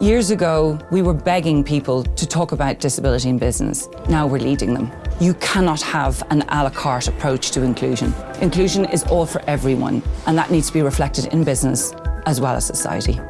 Years ago, we were begging people to talk about disability in business. Now we're leading them. You cannot have an a la carte approach to inclusion. Inclusion is all for everyone, and that needs to be reflected in business as well as society.